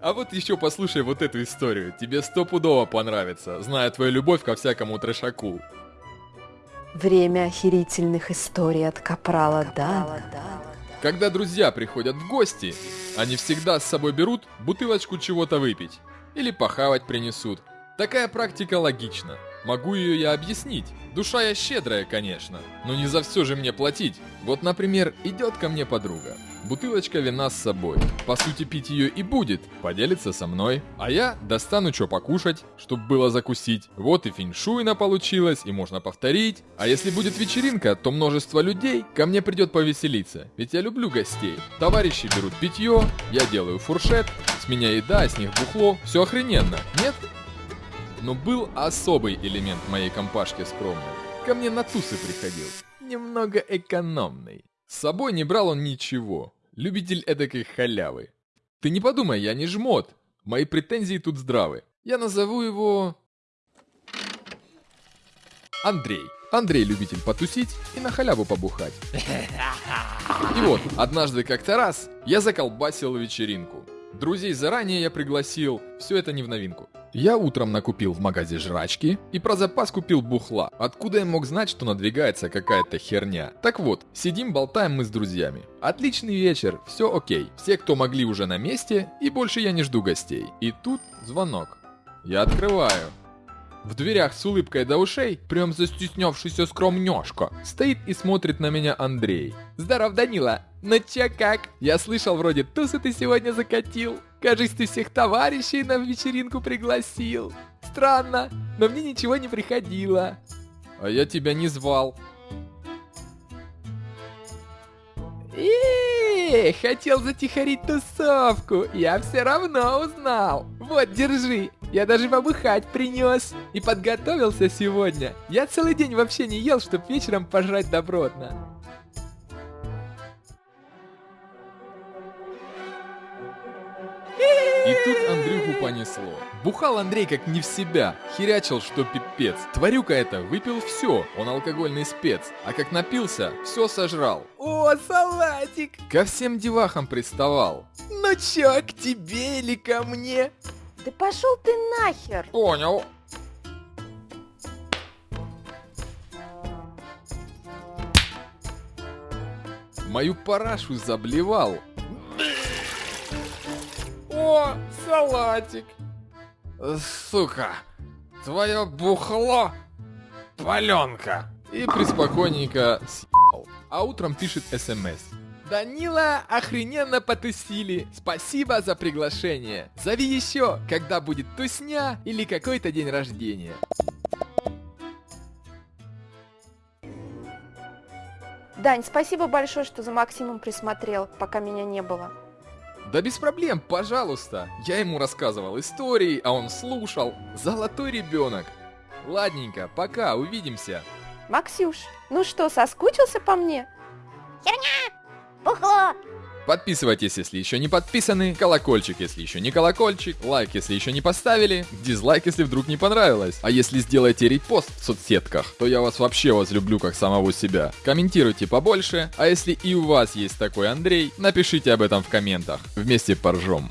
А вот еще послушай вот эту историю. Тебе стопудово понравится, зная твою любовь ко всякому трешаку. Время охерительных историй от Капрала Дана. Когда друзья приходят в гости, они всегда с собой берут бутылочку чего-то выпить. Или похавать принесут. Такая практика логична. Могу ее я объяснить. Душа я щедрая, конечно, но не за все же мне платить. Вот, например, идет ко мне подруга. Бутылочка вина с собой. По сути, пить ее и будет. Поделится со мной. А я достану что покушать, чтобы было закусить. Вот и феншуйна получилось, и можно повторить. А если будет вечеринка, то множество людей ко мне придет повеселиться. Ведь я люблю гостей. Товарищи берут питье, я делаю фуршет, с меня еда, с них бухло. Все охрененно, нет? Но был особый элемент моей компашки скромной. Ко мне на тусы приходил. Немного экономный. С собой не брал он ничего. Любитель эдакой халявы. Ты не подумай, я не жмот. Мои претензии тут здравы. Я назову его... Андрей. Андрей любитель потусить и на халяву побухать. И вот, однажды как-то раз я заколбасил вечеринку. Друзей заранее я пригласил, все это не в новинку. Я утром накупил в магазе жрачки и про запас купил бухла. Откуда я мог знать, что надвигается какая-то херня? Так вот, сидим болтаем мы с друзьями. Отличный вечер, все окей. Все, кто могли уже на месте, и больше я не жду гостей. И тут звонок. Я открываю. В дверях с улыбкой до ушей, прям застеснявшийся скромнёшка, стоит и смотрит на меня Андрей. «Здоров, Данила! Ну чё как? Я слышал, вроде тусы ты сегодня закатил. Кажись, ты всех товарищей на вечеринку пригласил. Странно, но мне ничего не приходило». «А я тебя не звал». Эй, хотел затихарить тусовку, я все равно узнал. Вот, держи, я даже побыхать принес. И подготовился сегодня. Я целый день вообще не ел, чтоб вечером пожрать добротно. И тут Андрюху понесло. Бухал Андрей как не в себя, херячил, что пипец. Тварюка это выпил все, он алкогольный спец. А как напился, все сожрал. О, салатик! Ко всем девахам приставал. Ну чё, к тебе или ко мне? Да пошел ты нахер! Понял. Мою парашу заблевал. О, салатик. Сука, твое бухло паленка. И приспокойненько съебал. А утром пишет смс. Данила, охрененно потусили. Спасибо за приглашение. Зови еще, когда будет тусня или какой-то день рождения. Дань, спасибо большое, что за Максимом присмотрел, пока меня не было. Да без проблем, пожалуйста. Я ему рассказывал истории, а он слушал. Золотой ребенок. Ладненько, пока, увидимся. Максюш, ну что, соскучился по мне? Херня! Бухло! Подписывайтесь, если еще не подписаны, колокольчик, если еще не колокольчик, лайк, если еще не поставили, дизлайк, если вдруг не понравилось. А если сделаете репост в соцсетках, то я вас вообще возлюблю как самого себя. Комментируйте побольше, а если и у вас есть такой Андрей, напишите об этом в комментах. Вместе поржем.